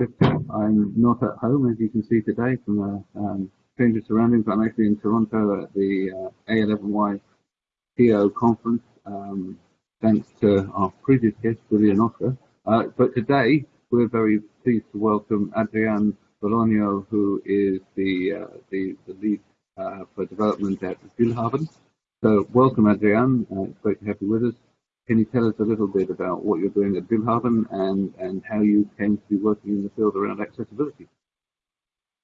I'm not at home, as you can see today, from the um, of surroundings. I'm actually in Toronto at the uh, A11Y TO conference, um, thanks to our previous guest, Julian Oscar. Uh, but today, we're very pleased to welcome Adrian Bolonio, who is the, uh, the, the, lead uh, for development at willhaben. So welcome, Adrian. Uh, it's great to have you with us. Can you tell us a little bit about what you're doing at willhaben and, and how you came to be working in the field around accessibility?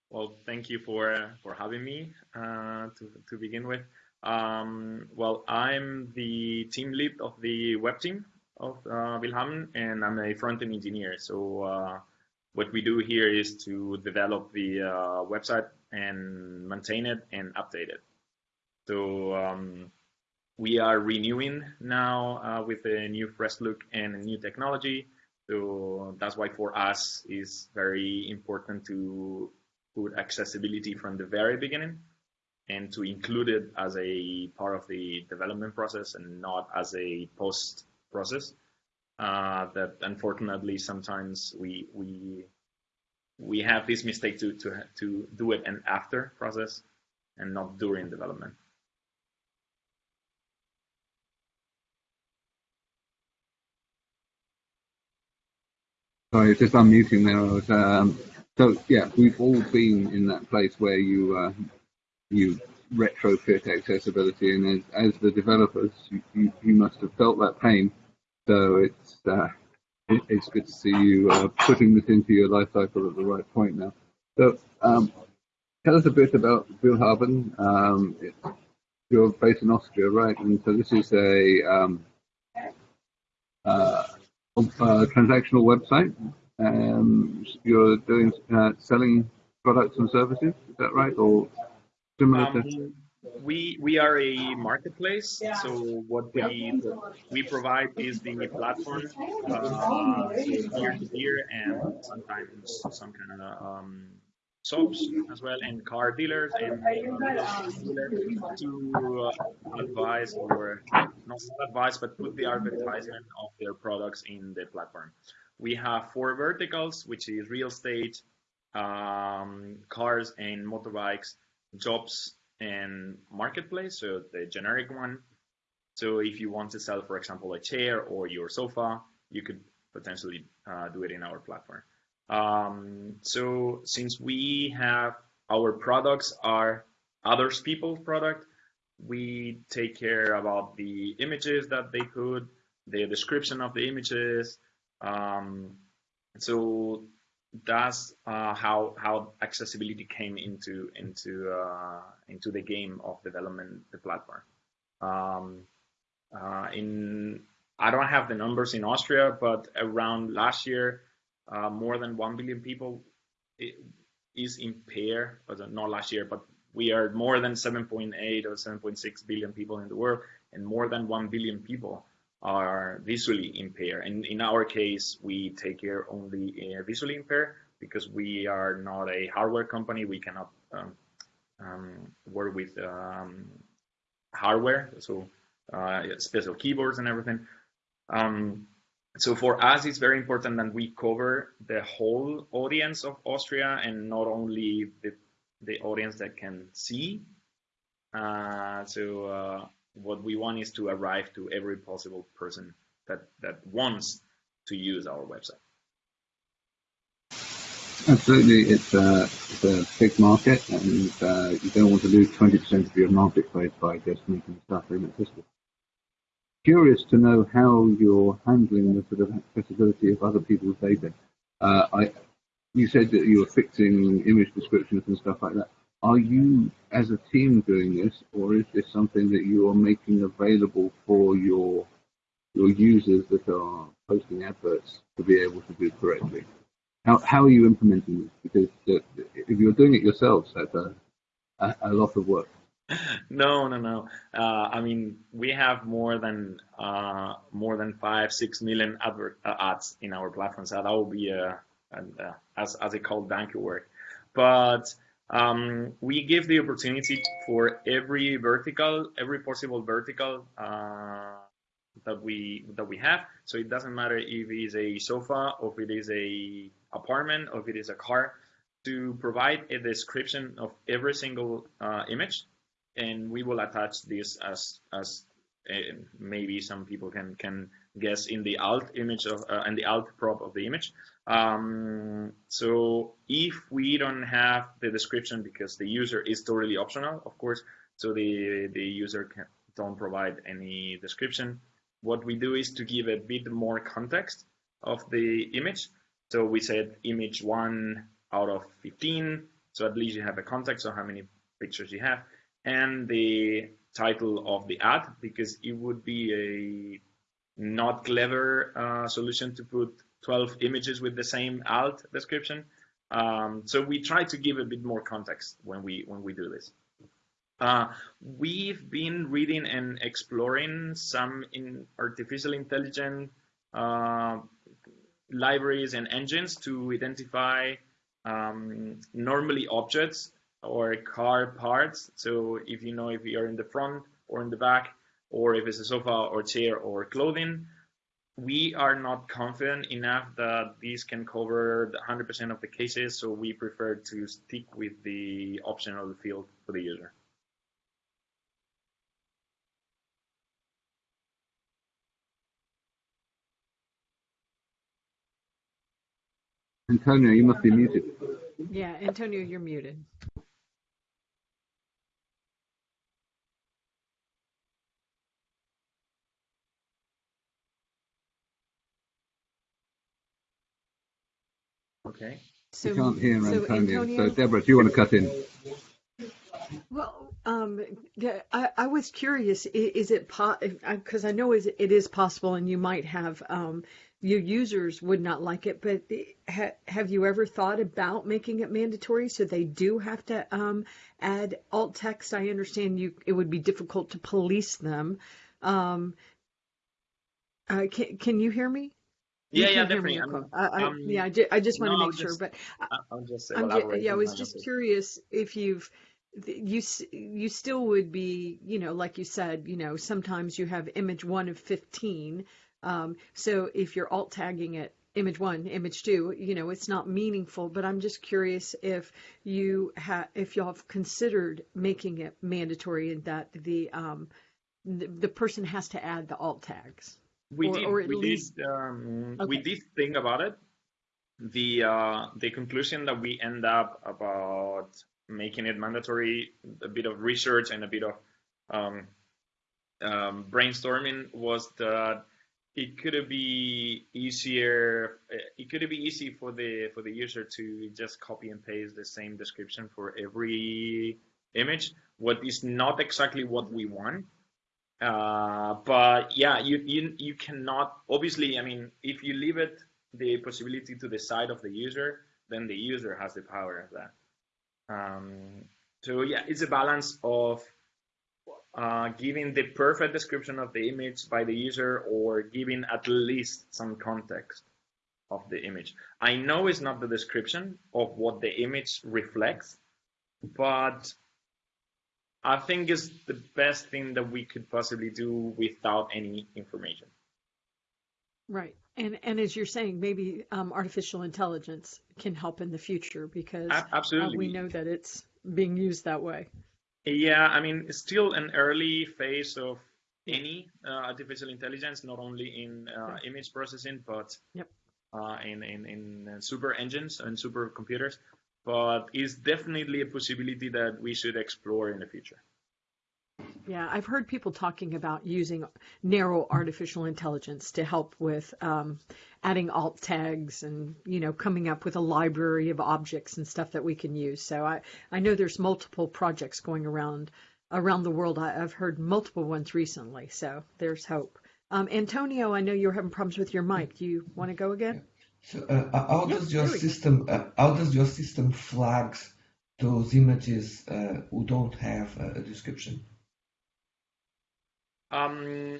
Well, thank you for for having me uh, to to begin with. Um, well, I'm the team lead of the web team of uh, and I'm a front-end engineer. So uh, what we do here is to develop the uh, website and maintain it and update it. So um, we are renewing now uh, with a new fresh look and new technology. So that's why for us is very important to put accessibility from the very beginning and to include it as a part of the development process and not as a post process. Uh, that unfortunately sometimes we we we have this mistake to to to do it an after process and not during development. Sorry, just unmuting there. Was, um, so yeah, we've all been in that place where you uh, you retrofit accessibility, and as, as the developers, you, you, you, must have felt that pain. So it's uh, it, it's good to see you uh, putting this into your life cycle at the right point now. So um, tell us a bit about willhaben. Um, you're based in Austria, right? And so this is a um, uh, uh, transactional website. Um, you're doing uh, selling products and services. Is that right, or similar um, to? We we are a marketplace. So what we we provide is the platform, uh, peer to peer, and sometimes some kind of um, shops as well and car dealers and to uh, advise or not advise but put the advertisement of their products in the platform. We have four verticals, which is real estate, um, cars and motorbikes, jobs and marketplace, so the generic one. So if you want to sell, for example, a chair or your sofa, you could potentially uh, do it in our platform. Um, so since we have our products are others people's product, we take care about the images that they put, the description of the images. Um, so that's uh, how how accessibility came into into uh, into the game of development the platform. Um, uh, in I don't have the numbers in Austria, but around last year uh, more than 1 billion people is impaired, not last year, but we are more than 7.8 or 7.6 billion people in the world, and more than 1 billion people are visually impaired. And in our case, we take care only uh, visually impaired because we are not a hardware company. We cannot um, um, work with um, hardware, so uh, special keyboards and everything. Um, so for us, it's very important that we cover the whole audience of Austria and not only the, the audience that can see. Uh, so uh, what we want is to arrive to every possible person that, that wants to use our website. Absolutely, it's a, it's a big market, and uh, you don't want to lose 20% of your marketplace by just making stuff inaccessible curious to know how you're handling the sort of accessibility of other people's data. Uh, I, you said that you were fixing image descriptions and stuff like that. Are you, as a team, doing this, or is this something that you are making available for your your users that are posting adverts to be able to do correctly? How how are you implementing this? Because uh, if you're doing it yourselves, that's a, a, a lot of work no, no, no. Uh, I mean, we have more than uh, more than five, six million advert uh, ads in our platform, so that will be a, a, a as as they call donkey work. But um, we give the opportunity for every vertical, every possible vertical uh, that we that we have. So it doesn't matter if it is a sofa or if it is a apartment or if it is a car, to provide a description of every single uh, image, and we will attach this as as uh, maybe some people can can guess in the alt image of uh, and the alt prop of the image. Um, so if we don't have the description because the user is totally optional, of course, so the the user can, don't provide any description. What we do is to give a bit more context of the image. So we said image one out of 15. So at least you have a context of how many pictures you have and the title of the ad because it would be a not clever uh, solution to put 12 images with the same alt description. Um, so we try to give a bit more context when we when we do this. Uh, we've been reading and exploring some in artificial intelligence uh, libraries and engines to identify um, normally objects or car parts. So if you know if you're in the front or in the back, or if it's a sofa or chair or clothing, we are not confident enough that these can cover 100% of the cases, so we prefer to stick with the option of the field for the user. Antonio, you must be muted. Yeah, Antonio, you're muted. Okay. So, We can't hear so Antonio. Antonio, So Deborah, do you want to cut in? well, um, I, I was curious. Is it because I know is it is possible, and you might have um, your users would not like it, but ha, have you ever thought about making it mandatory so they do have to um, add alt text? I understand you it would be difficult to police them. Um, uh, can can you hear me? You Yeah, yeah, definitely. I, I, um, yeah, I, ju- I just want no, to make sure, but I- I'll just ju- yeah, I was just curious if you've you you still would be, you know, like you said, you know, sometimes you have image one of 15. Um, so if you're alt tagging it image one, image two, you know, it's not meaningful, but I'm just curious if you have if y'all have considered making it mandatory and that the um the, the person has to add the alt tags. We or- did or we least- did um, we did think about it. The uh, the conclusion that we end up about making it mandatory a bit of research and a bit of um, um, brainstorming was that it could be easier it could be easy for the for the user to just copy and paste the same description for every image. What is not exactly what we want uh, but yeah, you, you you cannot obviously. I mean, if you leave it the possibility to the side of the user, then the user has the power of that. Um, so yeah, it's a balance of uh, giving the perfect description of the image by the user or giving at least some context of the image. I know it's not the description of what the image reflects, but I think it's the best thing that we could possibly do without any information. Right. And and as you're saying, maybe um, artificial intelligence can help in the future because A- uh, we know that it's being used that way. Yeah, I mean, it's still an early phase of any uh, artificial intelligence, not only in uh, image processing, but Yep. uh, in, in, in uh, super engines and super computers. But it's definitely a possibility that we should explore in the future. Yeah, I've heard people talking about using narrow artificial intelligence to help with um, adding alt tags and you know coming up with a library of objects and stuff that we can use. So I I know there's multiple projects going around around the world. I, I've heard multiple ones recently. So there's hope. Um, Antonio, I know you're having problems with your mic. Do you want to go again? So, uh, how does your there we go. system uh, how does your system flags those images uh, who don't have a, a description? Um,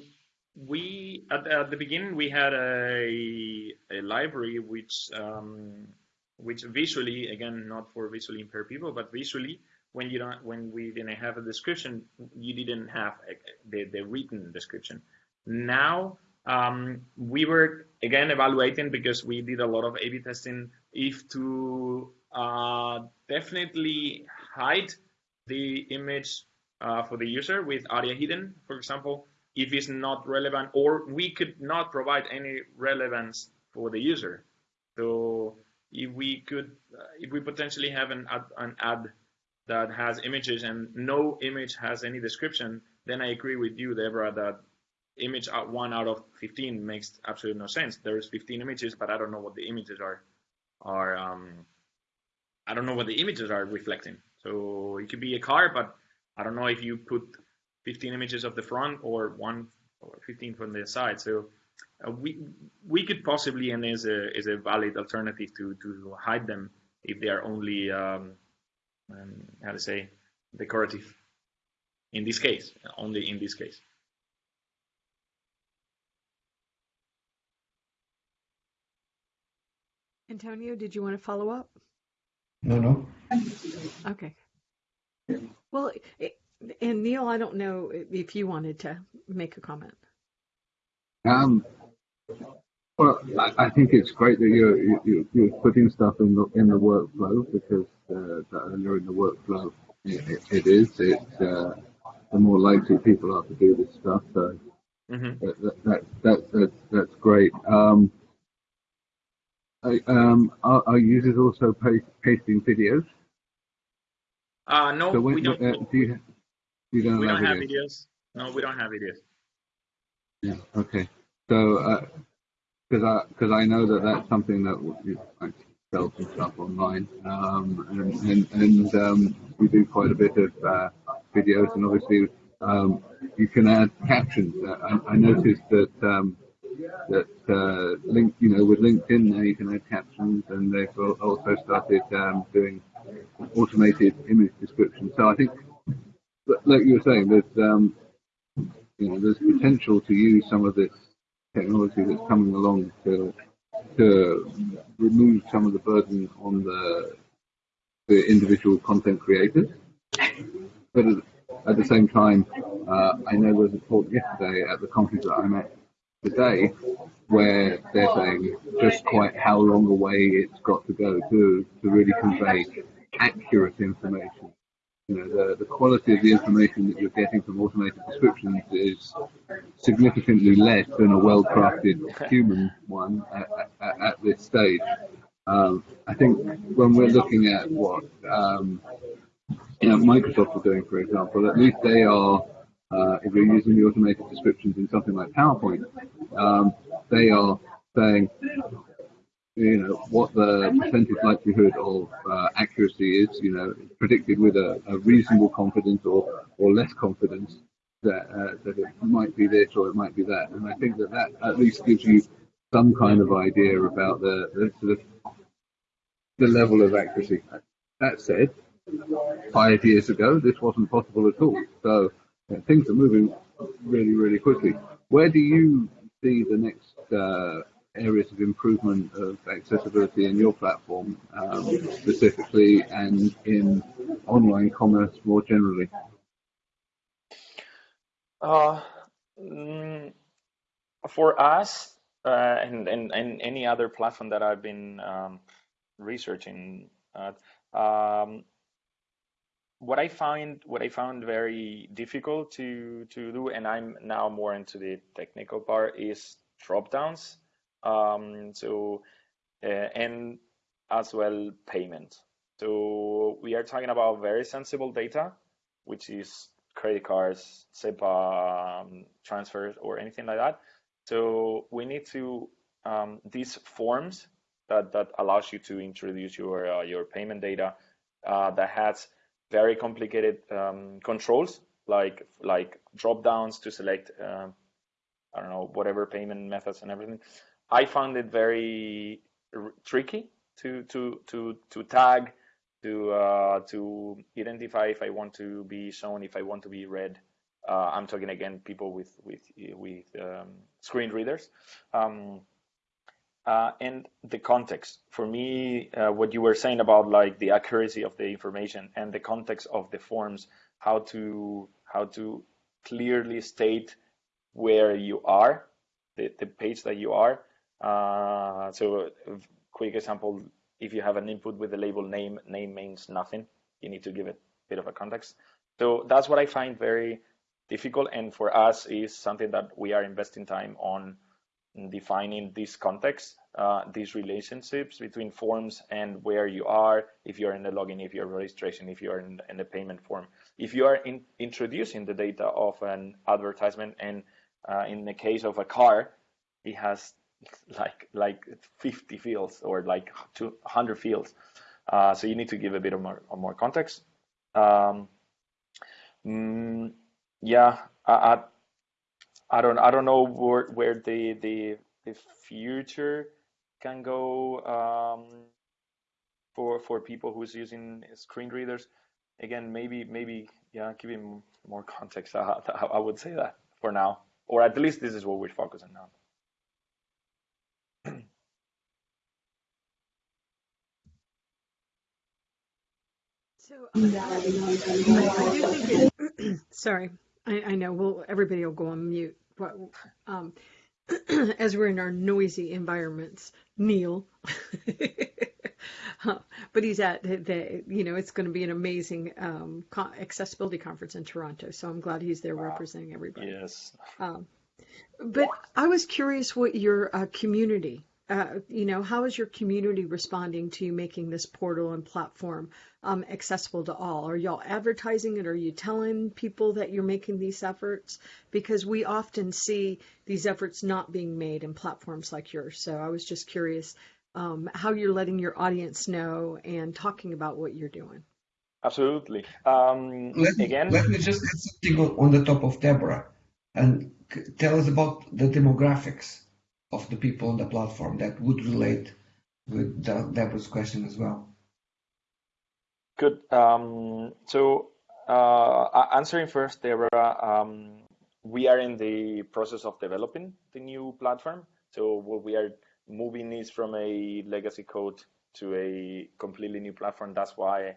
we at, at the beginning we had a a library which um, which visually again not for visually impaired people but visually when you don't when we didn't have a description you didn't have a, the the written description. Now um, we were again evaluating because we did a lot of A/B testing if to uh, definitely hide the image uh, for the user with ARIA hidden, for example, if it's not relevant, or we could not provide any relevance for the user. So if we could, uh, if we potentially have an ad, an ad that has images and no image has any description, then I agree with you, Deborah, that image out one out of 15 makes absolutely no sense. There's 15 images, but I don't know what the images are. Are um, I don't know what the images are reflecting. So it could be a car, but I don't know if you put 15 images of the front or one or 15 from the side. So uh, we we could possibly and is a is a valid alternative to to hide them if they are only um, um, how to say decorative. In this case, only in this case. Antonio, did you want to follow up? No, no. Okay. Well, it, and Neil, I don't know if you wanted to make a comment. Um, well, I, I think it's great that you're, you're, you're putting stuff in the in the workflow because uh, the earlier in the workflow it, it is, it's uh, the more likely people are to do this stuff. So Mhm. that, that, that, that, that's that's great. Um, I, um, are, are users also post, posting videos? Uh, no, So when, we don't. uh, do you, you don't we have don't have videos? videos. No, we don't have videos. Yeah. Okay. So, because I because I know that that's something that you like sell some stuff online, um, and and, and um, we do quite a bit of uh, videos, and obviously um, you can add captions. Uh, I, I noticed that um, that uh, link, you know, with LinkedIn now you can add captions, and they've also started um, doing automated image description. So I think, like you were saying, there's um, you know, there's potential to use some of this technology that's coming along to to remove some of the burden on the the individual content creators. But at, at the same time, uh, I know there was a talk yesterday at the conference that I'm at today where they're saying just quite how long away it's got to go to to really convey accurate information you know, the, the quality of the information that you're getting from automated descriptions is significantly less than a well-crafted human one at, at, at this stage. Um, I think when we're looking at what um, you know, Microsoft are doing, for example, at least they are, uh, if you're using the automated descriptions in something like PowerPoint, um, they are saying you know what the percentage likelihood of uh, accuracy is, you know, predicted with a, a reasonable confidence or or less confidence that uh, that it might be this or it might be that, and I think that that at least gives you some kind of idea about the the sort of the level of accuracy. That said, five years ago this wasn't possible at all, so uh, things are moving really really quickly. Where do you see the next uh, areas of improvement of accessibility in your platform um, specifically and in online commerce more generally? Uh, mm, for us, uh, and, and, and any other platform that I've been um, researching, uh, um, what I find what I found very difficult to to do, and I'm now more into the technical part, is drop downs. Um, so uh, and as well payment. So we are talking about very sensible data, which is credit cards, SEPA um, transfers, or anything like that. So we need to um, these forms that that allows you to introduce your uh, your payment data uh, that has very complicated um, controls like like drop downs to select uh, I don't know whatever payment methods and everything. I found it very tricky to to to to tag to uh, to identify if I want to be shown, if I want to be read. Uh, I'm talking again people with with with um, screen readers. Um, uh, and the context for me uh, what you were saying about like the accuracy of the information and the context of the forms how to how to clearly state where you are the, the page that you are Uh, so, quick example: if you have an input with the label name, name means nothing. You need to give it a bit of a context. So that's what I find very difficult, and for us is something that we are investing time on defining this context, uh, these relationships between forms and where you are, if you're in the login, if you're registration, if you're in, in the payment form. If you are in, introducing the data of an advertisement, and uh, in the case of a car, it has like like 50 fields or like 200 fields. Uh, so you need to give a bit of more, of more context. Um, mm, yeah, I, I, don't I don't know where where the the the future can go um, for for people who's using screen readers. Again, maybe maybe yeah, giving more context. I, I would say that for now, or at least this is what we're focusing on. So it, sorry, I, I know. Well, everybody will go on mute, but um, as we're in our noisy environments, Neil. but he's at the, you know, it's going to be an amazing um, accessibility conference in Toronto. So I'm glad he's there wow. representing everybody. Yes. Um, but I was curious what your uh, community uh, you know, how is your community responding to you making this portal and platform um, accessible to all? Are y'all advertising it? Are you telling people that you're making these efforts? Because we often see these efforts not being made in platforms like yours. So I was just curious um, how you're letting your audience know and talking about what you're doing. Absolutely. Um, let me, again, let me just add something on the top of Deborah and tell us about the demographics of the people on the platform that would relate with Deborah's question as well. Good. Um, so uh, answering first, Deborah, um, we are in the process of developing the new platform. So what we are moving is from a legacy code to a completely new platform. That's why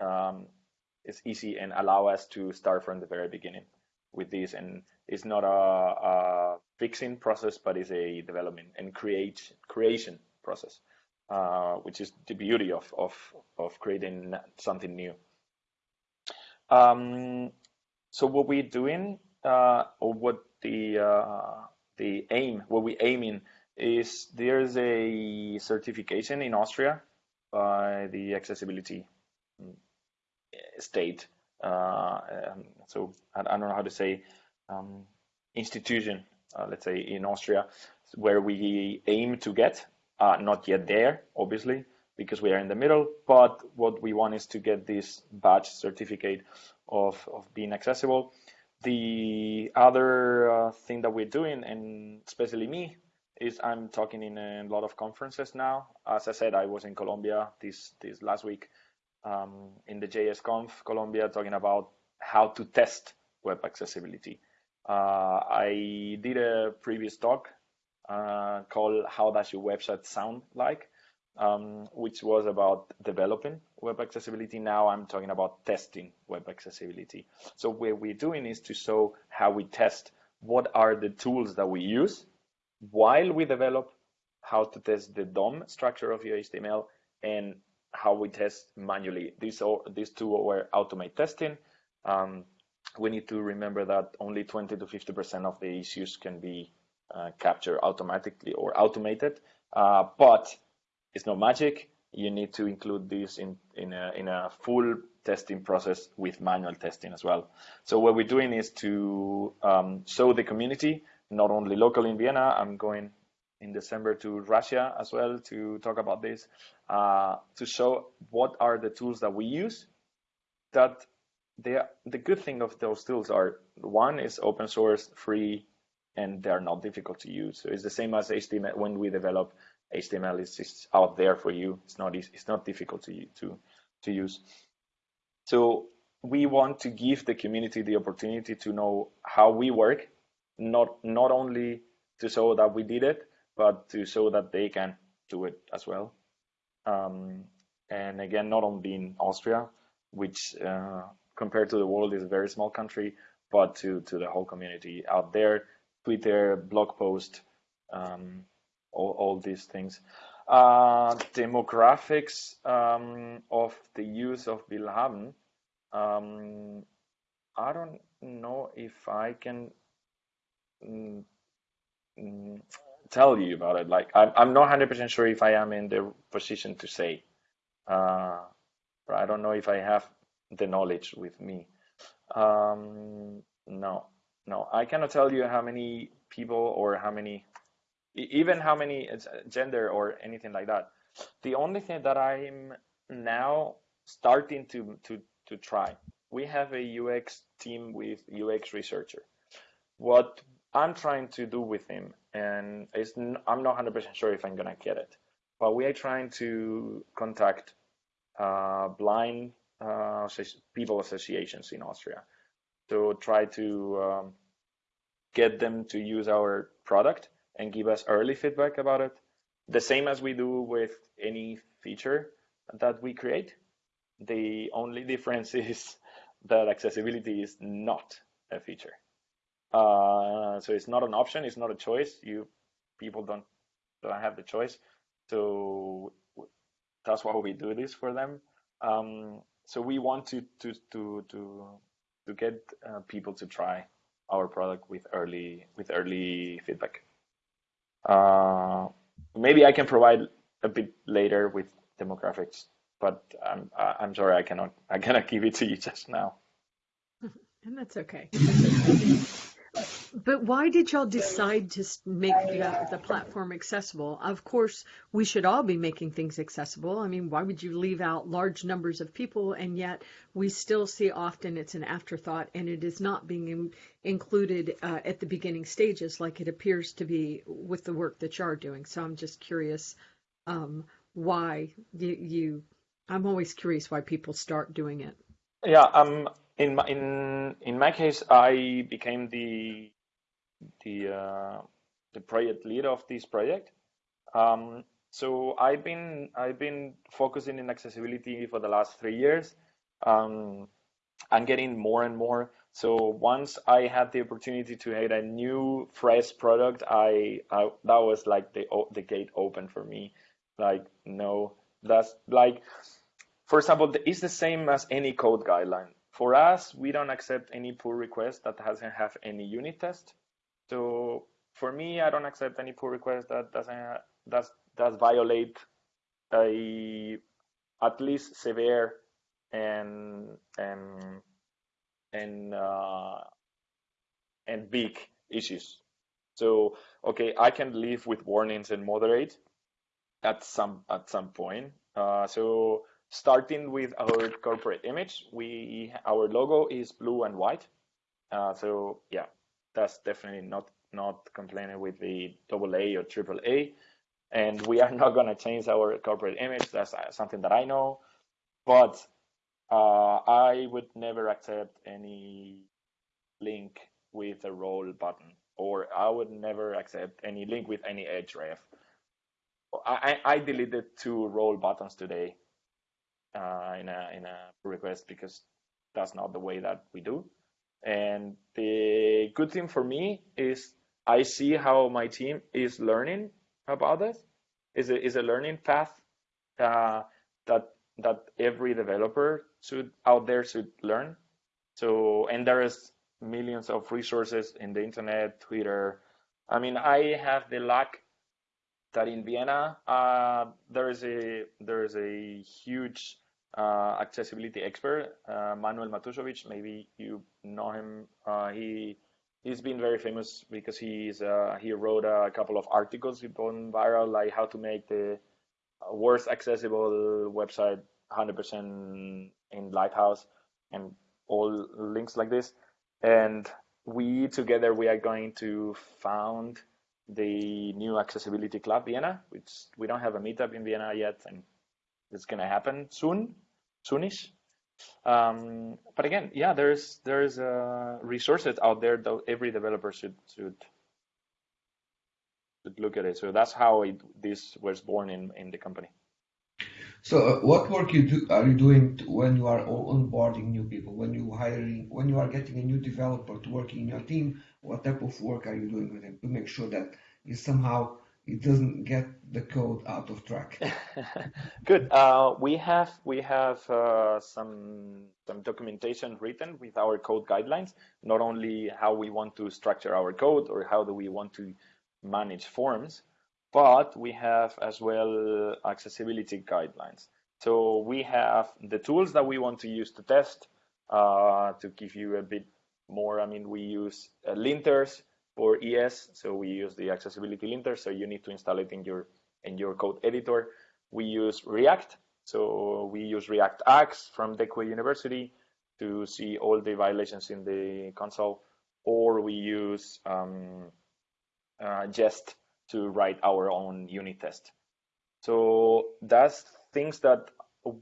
um, it's easy and allow us to start from the very beginning with this. And it's not a, a fixing process, but it's a development and create creation process, uh, which is the beauty of of of creating something new. Um, so what we're doing, uh, or what the uh, the aim, what we're aiming is there's a certification in Austria by the accessibility mm, state. Uh, um, so I, I, don't know how to say um, institution, let's say in Austria, where we aim to get. Uh, not yet there, obviously, because we are in the middle. But what we want is to get this badge certificate of, of being accessible. The other uh, thing that we're doing, and especially me, is I'm talking in a lot of conferences now. As I said, I was in Colombia this this last week um, in the JSConf Colombia, talking about how to test web accessibility. Uh, I did a previous talk uh, called "How Does Your Website Sound Like," um, which was about developing web accessibility. Now I'm talking about testing web accessibility. So what we're doing is to show how we test what are the tools that we use while we develop how to test the DOM structure of your HTML and how we test manually. These, are, these two were automate testing. Um, we need to remember that only 20 to 50% of the issues can be uh, captured automatically or automated. Uh, but it's no magic. You need to include this in, in, a, in a full testing process with manual testing as well. So what we're doing is to um, show the community, not only local in Vienna, I'm going in December to Russia as well to talk about this, uh, to show what are the tools that we use that the the good thing of those tools are one is open source, free, and they're not difficult to use. So it's the same as HTML. When we develop HTML, it's just out there for you. It's not it's not difficult to to to use. So we want to give the community the opportunity to know how we work, not not only to show that we did it, but to show that they can do it as well. Um, and again, not only in Austria, which uh, compared to the world is a very small country, but to, to the whole community out there, Twitter, blog post, um, all, all these things. Uh, demographics um, of the use of Willhaben. Um, I don't know if I can mm, mm, tell you about it. Like, I'm, I'm not 100% sure if I am in the position to say. Uh, I don't know if I have the knowledge with me. Um, no, no, I cannot tell you how many people or how many, even how many gender or anything like that. The only thing that I'm now starting to to to try. We have a UX team with UX researcher. What I'm trying to do with him, and is I'm not 100% sure if I'm gonna get it, but we are trying to contact uh, blind uh, people associations in Austria to try to um, get them to use our product and give us early feedback about it. The same as we do with any feature that we create. The only difference is that accessibility is not a feature. Uh, so it's not an option. It's not a choice. You people don't don't have the choice. So that's why we do this for them. Um, so we want to to to to to get uh, people to try our product with early with early feedback. Uh, maybe I can provide a bit later with demographics, but I'm I'm sorry I cannot I cannot give it to you just now. And that's okay. But why did y'all decide to make the, the, platform accessible? Of course, we should all be making things accessible. I mean, why would you leave out large numbers of people? And yet, we still see often it's an afterthought and it is not being in, included uh, at the beginning stages like it appears to be with the work that you're doing. So I'm just curious um, why you, you, I'm always curious why people start doing it. Yeah, um, in my, in in my case, I became the the uh, the project leader of this project. Um, so I've been I've been focusing in accessibility for the last three years. Um, I'm getting more and more. So once I had the opportunity to add a new fresh product, I, I that was like the the gate open for me. Like no, that's like for example, it's the same as any code guideline. For us, we don't accept any pull request that doesn't have any unit test. So for me, I don't accept any pull request that doesn't does does violate a at least severe and and and uh, and big issues. So okay, I can live with warnings and moderate at some at some point. Uh, so starting with our corporate image, we our logo is blue and white. Uh, so yeah, that's definitely not not complaining with the double A or triple A. And we are not going to change our corporate image. That's uh, something that I know. But uh, I would never accept any link with a role button, or I would never accept any link with any href. I, I deleted two role buttons today uh, in a in a request because that's not the way that we do. And the good thing for me is I see how my team is learning about this. Is a is a learning path uh, that that every developer should out there should learn. So and there is millions of resources in the internet, Twitter. I mean, I have the luck that in Vienna uh, there is a there is a huge uh, accessibility expert, uh, Manuel Matuzovic. Maybe you know him. Uh, he he's been very famous because he's uh, he wrote a couple of articles gone viral, like how to make the worst accessible website 100% in Lighthouse and all links like this. And we together we are going to found the new accessibility club Vienna, which we don't have a meetup in Vienna yet, and it's gonna happen soon, soonish. Um, but again, yeah, there's there's uh, resources out there that every developer should should should look at it. So that's how it, this was born in in the company. So, uh, what work you do are you doing when you are onboarding new people? When you hiring, when you are getting a new developer to work in your team, what type of work are you doing with them to make sure that you somehow it doesn't get the code out of track? Good. Uh, we have we have uh, some some documentation written with our code guidelines. Not only how we want to structure our code or how do we want to manage forms, but we have as well accessibility guidelines. So we have the tools that we want to use to test. Uh, to give you a bit more, I mean, we use uh, linters for ES, so we use the accessibility linter. So you need to install it in your in your code editor. We use React, so we use React Axe from Deque University to see all the violations in the console, or we use um, uh, Jest to write our own unit test. So that's things that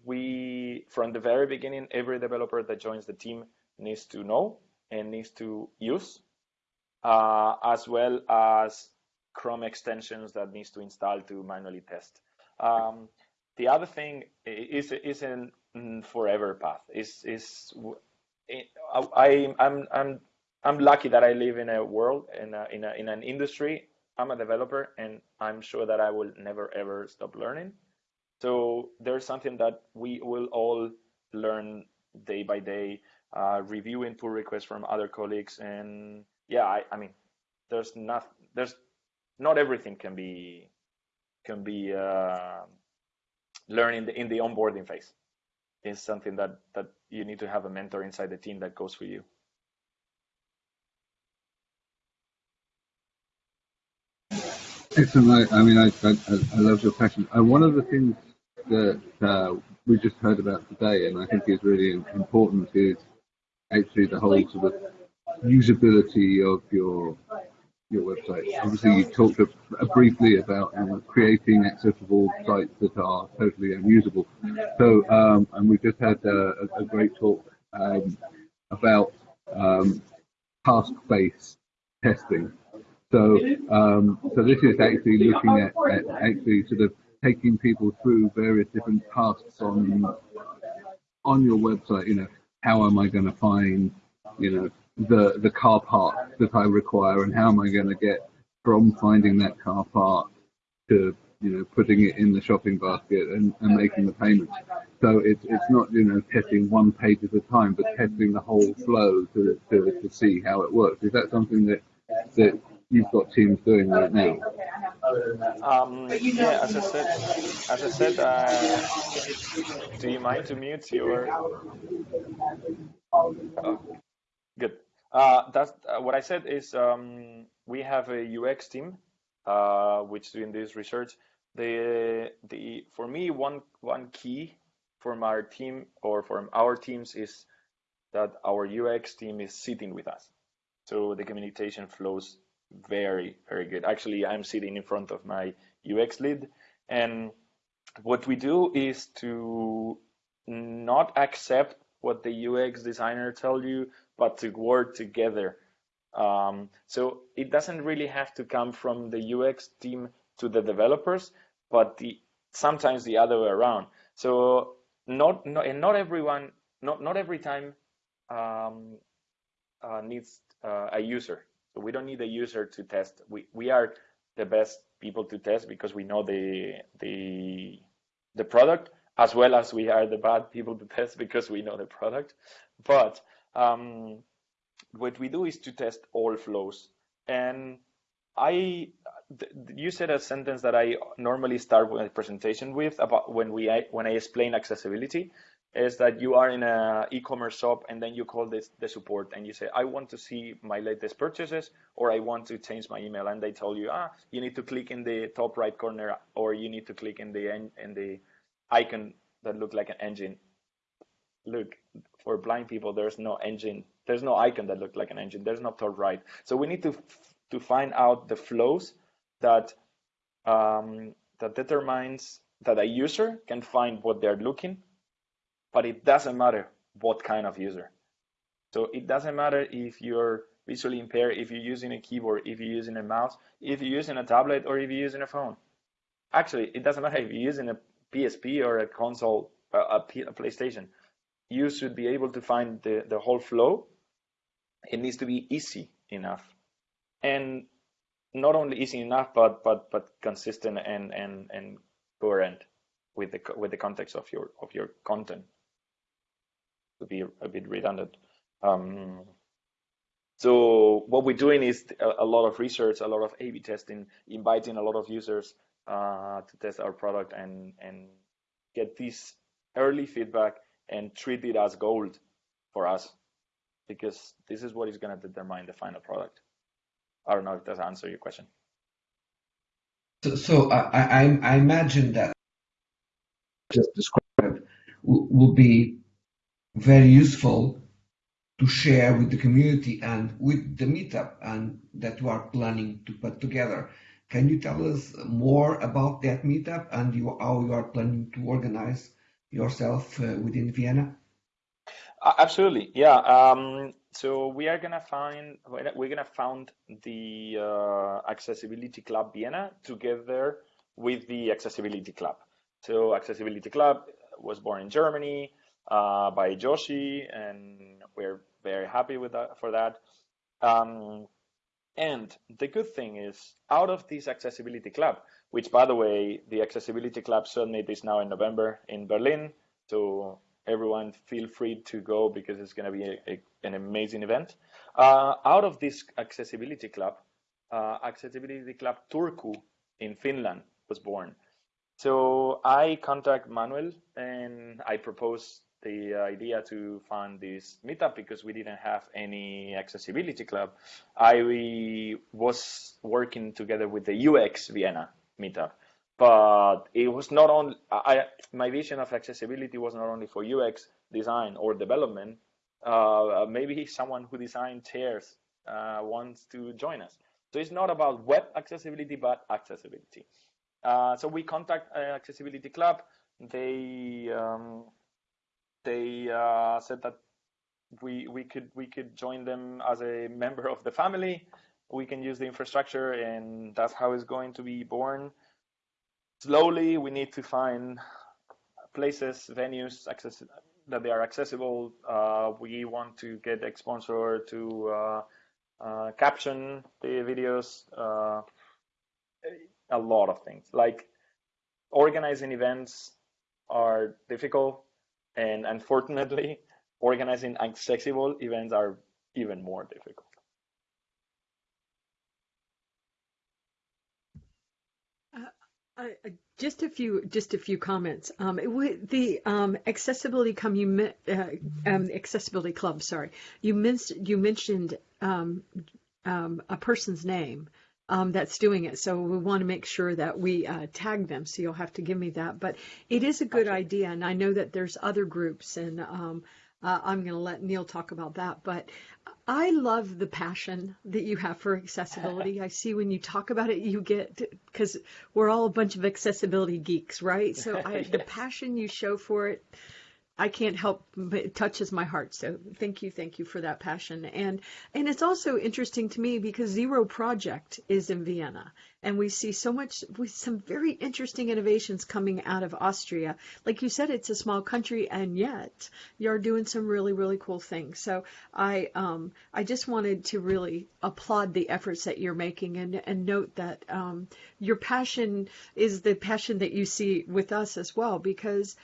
we, from the very beginning, every developer that joins the team needs to know and needs to use, uh, as well as Chrome extensions that needs to install to manually test. Um, the other thing is is an forever path. Is is I I'm I'm I'm lucky that I live in a world in a, in a, in an industry. I'm a developer, and I'm sure that I will never ever stop learning. So there's something that we will all learn day by day, uh, reviewing pull requests from other colleagues, and yeah, I, I mean, there's not there's not everything can be can be uh, learned in the in the onboarding phase. It's something that that you need to have a mentor inside the team that goes for you. Excellent. I, I mean, I, I, I love your passion. And one of the things that uh, we just heard about today, and I think is really important, is actually the whole sort of usability of your your website. Obviously, you talked a, a briefly about um, creating accessible sites that are totally unusable. So, um, and we just had a, a great talk um, about um, task-based testing. So, um, so this is actually looking at, at actually sort of taking people through various different tasks on on your website. You know, how am I going to find, you know, the the car park that I require, and how am I going to get from finding that car park to you know putting it in the shopping basket and, and making the payment. So it's it's not you know testing one page at a time, but testing the whole flow to to, to see how it works. Is that something that that you've got teams doing right now? Um, yeah, as I said, as I said, uh, do you mind to mute your? Oh, good. Uh, that's uh, what I said is um, we have a UX team uh, which doing this research. The the for me one one key from our team or from our teams is that our UX team is sitting with us, so the communication flows very very good. Actually, I'm sitting in front of my UX lead, and what we do is to not accept what the UX designer tell you, but to work together. Um, so it doesn't really have to come from the UX team to the developers, but the sometimes the other way around. So not, not and not everyone, not not every time um, uh, needs uh, a user. So we don't need a user to test. We we are the best people to test because we know the the the product as well as we are the bad people to test because we know the product. But um, what we do is to test all flows. And I, you said a sentence that I normally start my presentation with about when we when I explain accessibility, is that you are in a e-commerce shop and then you call this the support and you say I want to see my latest purchases or I want to change my email and they tell you ah you need to click in the top right corner or you need to click in the in the icon that look like an engine. Look, for blind people, there's no engine. There's no icon that looks like an engine. There's no top right. So we need to to find out the flows that um, that determines that a user can find what they're looking, but it doesn't matter what kind of user. So it doesn't matter if you're visually impaired, if you're using a keyboard, if you're using a mouse, if you're using a tablet, or if you're using a phone. Actually, it doesn't matter if you're using a PSP or a console, a, a PlayStation you should be able to find the, the whole flow. It needs to be easy enough. And not only easy enough, but but but consistent and and and coherent with the with the context of your of your content. To be a bit redundant. Um, so what we're doing is a, a, lot of research, a lot of A/B testing, inviting a lot of users uh, to test our product and and get this early feedback and treat it as gold for us because this is what is going to determine the final product. I don't know if that answers your question. So, so I, I, I imagine that just described will be very useful to share with the community and with the meetup and that you are planning to put together. Can you tell us more about that meetup and you, how you are planning to organize yourself uh, within Vienna? Uh, absolutely, yeah. Um, so we are gonna find we're gonna found the uh, Accessibility Club Vienna together with the Accessibility Club. So Accessibility Club was born in Germany uh, by Joschi, and we're very happy with that for that. Um, and the good thing is, out of this Accessibility Club, which by the way, the Accessibility Club Summit is now in November in Berlin. So everyone feel free to go because it's going to be a, a, an amazing event. Uh, out of this Accessibility Club, uh, Accessibility Club Turku in Finland was born. So I contact Manuel and I propose the idea to fund this meetup because we didn't have any accessibility club. I was working together with the UX Vienna meetup, but it was not only I, my vision of accessibility was not only for UX design or development. Uh, maybe someone who designed chairs uh, wants to join us. So it's not about web accessibility, but accessibility. Uh, so we contact uh, Accessibility Club. They um, they uh, said that we we could we could join them as a member of the family. We can use the infrastructure, and that's how it's going to be born. Slowly, we need to find places, venues, access that they are accessible. Uh, we want to get a sponsor to uh, uh, caption the videos a lot of things. Like organizing events are difficult, and unfortunately, organizing accessible events are even more difficult. Uh, just a few, just a few comments. Um, it, the um, accessibility come you uh, um, accessibility club. Sorry, you, men- you mentioned um, um, a person's name um, that's doing it. So we want to make sure that we uh, tag them. So you'll have to give me that. But it is a good idea, and I know that there's other groups, and um, uh, I'm going to let Neil talk about that. But I love the passion that you have for accessibility. I see when you talk about it, you get because we're all a bunch of accessibility geeks, right? So I, yes. the passion you show for it I can't help but it touches my heart. So thank you, thank you for that passion. And and it's also interesting to me because Zero Project is in Vienna, and we see so much with some very interesting innovations coming out of Austria. Like you said, it's a small country, and yet you're doing some really really cool things. So I um I just wanted to really applaud the efforts that you're making and and note that um your passion is the passion that you see with us as well because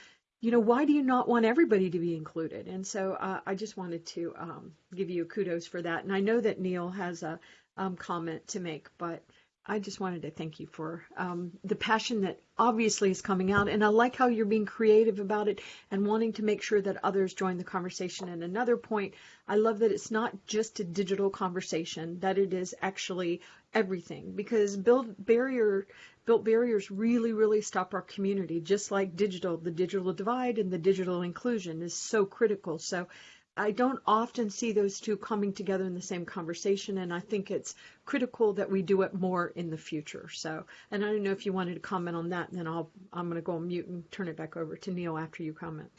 you know, why do you not want everybody to be included? And so uh, I just wanted to um, give you kudos for that. And I know that Neil has a um, comment to make, but I just wanted to thank you for um, the passion that obviously is coming out. And I like how you're being creative about it and wanting to make sure that others join the conversation. And another point, I love that it's not just a digital conversation, that it is actually everything because build barrier built barriers really, really stop our community, just like digital. The digital divide and the digital inclusion is so critical. So I don't often see those two coming together in the same conversation, and I think it's critical that we do it more in the future. So, and I don't know if you wanted to comment on that, and then I'll I'm going to go on mute and turn it back over to Neil after you comment.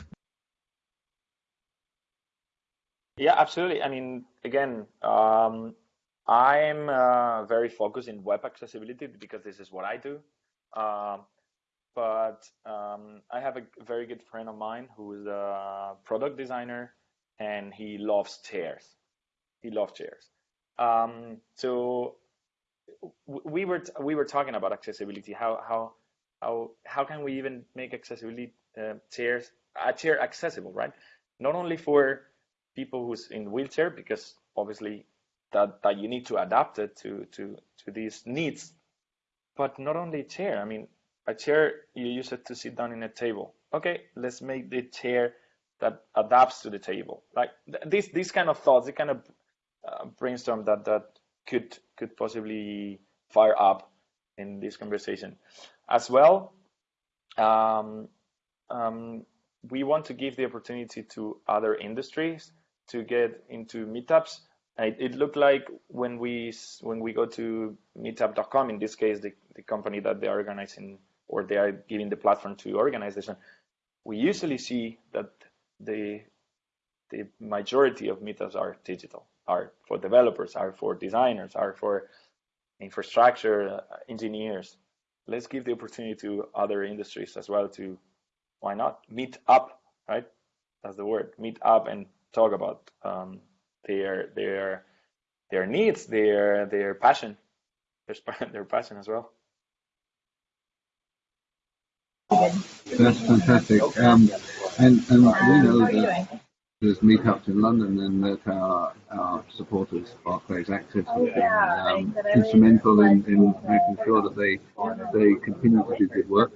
Yeah, absolutely. I mean, again, um, I'm uh, very focused in web accessibility because this is what I do. Uh, but um, I have a very good friend of mine who is a product designer and he loves chairs. He loves chairs. Um, so we were we were talking about accessibility. How how how how can we even make accessibility uh, chairs a chair accessible, right? Not only for people who's in wheelchair, because obviously that that you need to adapt it to to to these needs, but not only chair. I mean, a chair you use it to sit down in a table. Okay, let's make the chair that adapts to the table. Like th- these these kind of thoughts, the kind of uh, brainstorm that that could could possibly fire up in this conversation. As well, um, um, we want to give the opportunity to other industries to get into meetups. It, it looked like when we when we go to meetup.com, in this case, the, the company that they are organizing or they are giving the platform to organization, we usually see that the the majority of meetups are digital, are for developers, are for designers, are for infrastructure uh, engineers. Let's give the opportunity to other industries as well to why not meet up, right? That's the word. Meet up and talk about um, their their their needs, their their passion, their their passion as well. That's fantastic. Um, and, and we know that there's meetups in London and that our, our supporters, Barclays Access, have been um, instrumental in, in making sure that they they continue to do good work.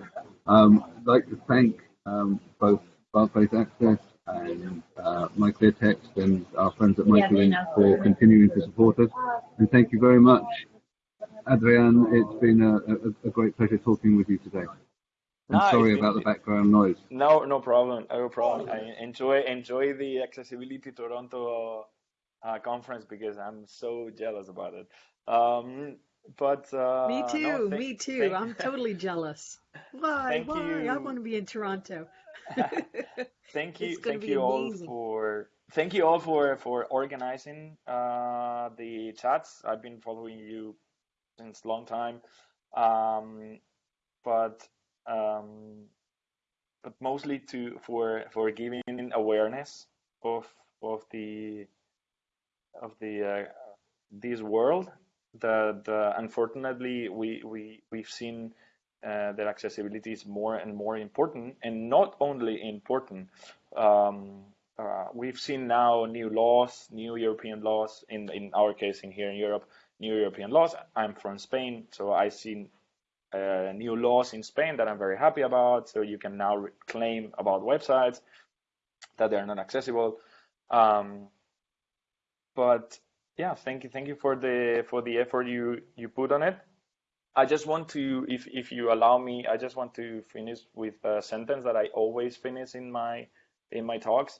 Um, I'd like to thank um, both Barclays Access and uh, MyClearText and our friends at MicroLink for continuing to support us. And thank you very much, Adrian. It's been a, a, a great pleasure talking with you today. I'm No, sorry about the background noise. no no problem, no problem. I enjoy enjoy the Accessibility Toronto uh, conference because I'm so jealous about it. Um, but uh, Me no, too. thank, Me too. thank, I'm totally jealous. Why? thank Why? I want to be in Toronto. Thank you, It's going to thank you all amazing. for thank you all for for organizing uh, the chats. I've been following you since long time, um, but um, but mostly to for for giving awareness of of the of the uh, this world that uh, unfortunately we we we've seen uh, that accessibility is more and more important and not only important. Um, uh, we've seen now new laws new European laws in in our case in here in Europe new European laws. I'm from Spain so I seen uh, new laws in Spain that I'm very happy about so you can now claim about websites that they're not accessible. Um, but yeah thank you thank you for the for the effort you you put on it. I just want to if if you allow me i just want to finish with a sentence that i always finish in my in my talks.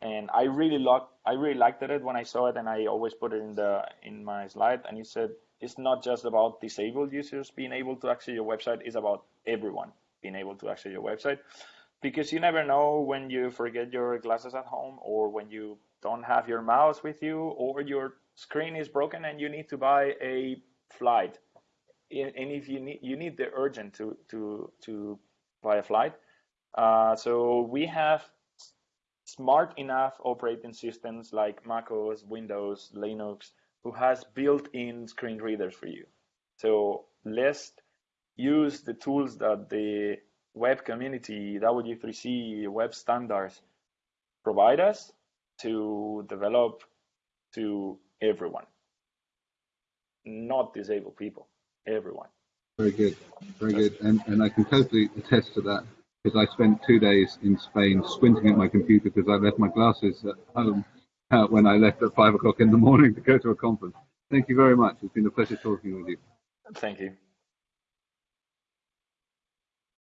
And i really like i really liked it when i saw it and i always put it in the in my slide and you said it's not just about disabled users being able to access your website it's about everyone being able to access your website. Because you never know when you forget your glasses at home or when you don't have your mouse with you or your screen is broken and you need to buy a flight. And if you need you need the urgent to to to buy a flight. Uh, so we have smart enough operating systems like macOS, Windows, Linux, who has built-in screen readers for you. So let's use the tools that the web community, W3C, web standards provide us to develop to everyone, not disabled people, everyone. Very good, very good, and and I can totally attest to that because I spent two days in Spain squinting at my computer because I left my glasses at home when I left at five o'clock in the morning to go to a conference. Thank you very much. It's been a pleasure talking with you. Thank you.